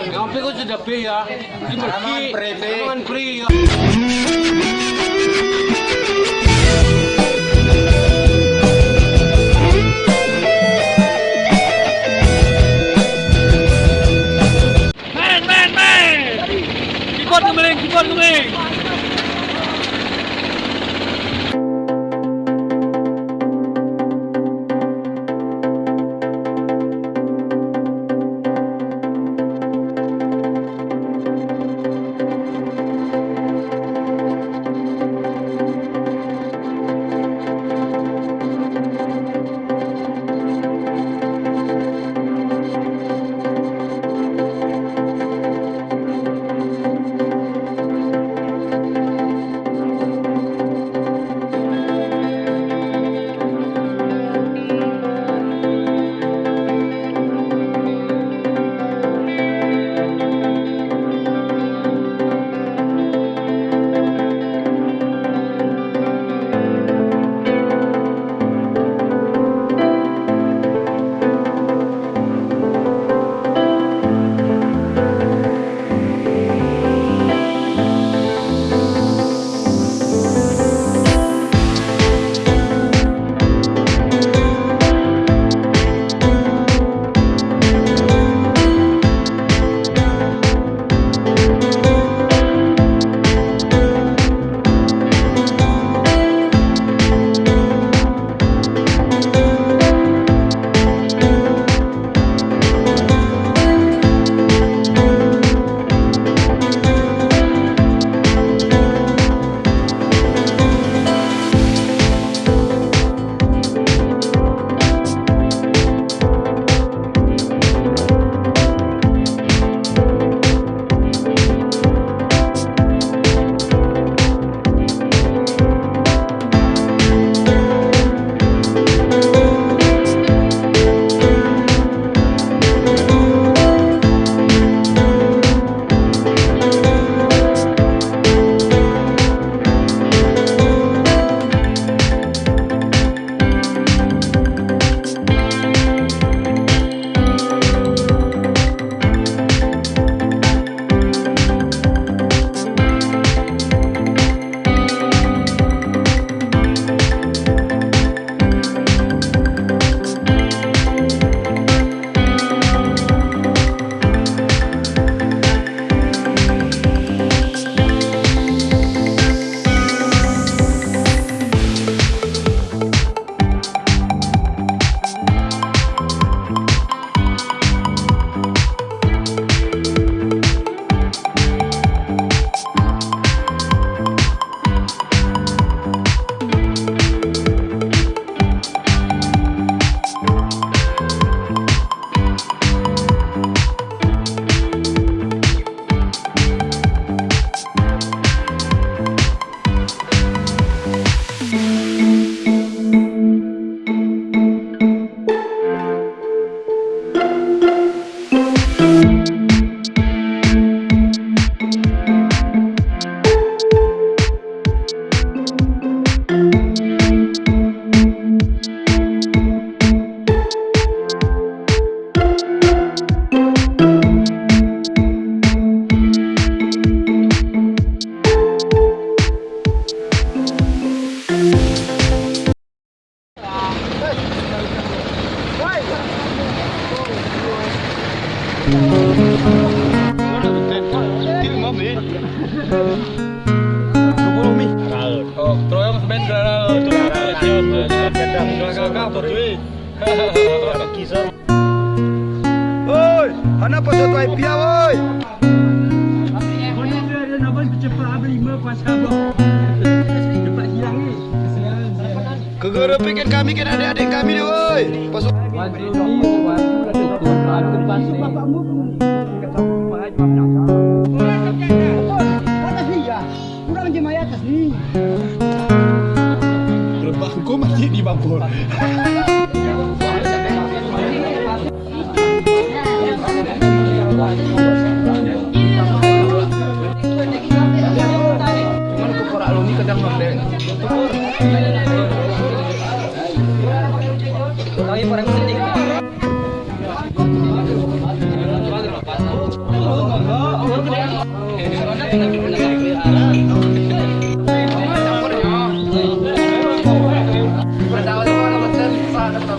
Ngopi kok sudah be ya. Iki pergi. Aman pri. Men men men. Ikut kemeling. sampean kami kan adik-adik kami dia woi. Pasuk. Wajib, wajib, wajib, wajib, wajib, wajib, wajib, wajib, wajib, gue masih di Bangpol Tapi orang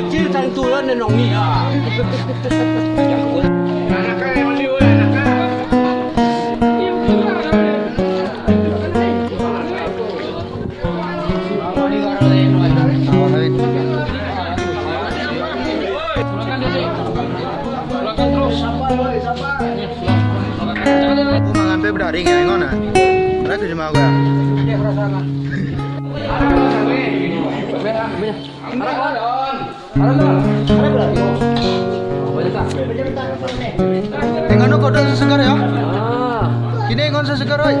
Kecil tentuan dan nong ni ah. Aku mengambil berdaring ya, aku. Eh, ngono kodok sesekar ya. Kini ngono sesekar oi.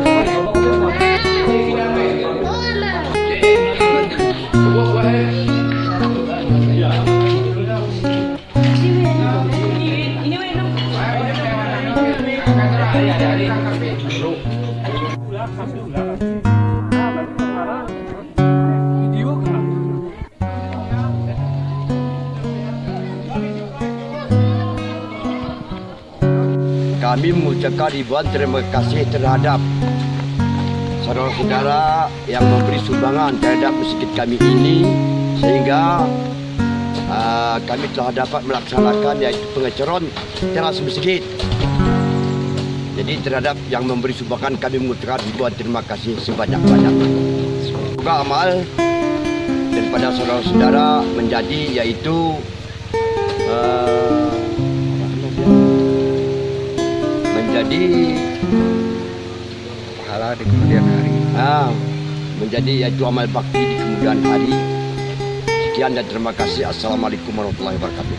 Kami mengucapkan ribuan terima kasih terhadap saudara-saudara yang memberi sumbangan terhadap masjid kami ini sehingga uh, kami telah dapat melaksanakan yaitu pengecoran teras masjid. Jadi terhadap yang memberi sumbangan kami mengucapkan ribuan terima kasih sebanyak-banyaknya. Semoga amal daripada saudara-saudara menjadi yaitu uh, menjadi pahala di kemudian hari. ah, menjadi yaitu amal bakti di kemudian hari. Sekian dan terima kasih. Assalamualaikum warahmatullahi wabarakatuh.